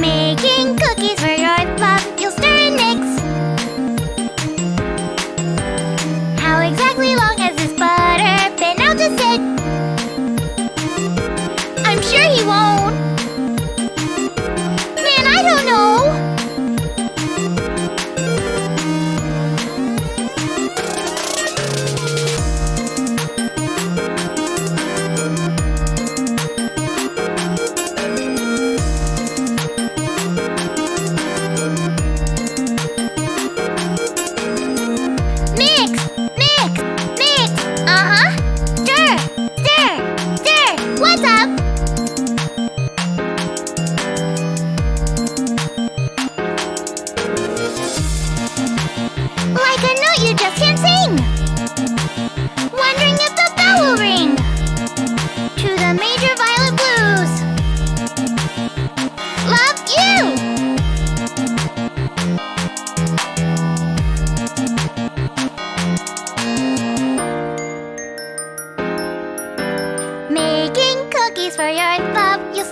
making Like a note you just can't sing. Wondering if the bell will ring. To the major violet blues. Love you. Making cookies for your love. You'll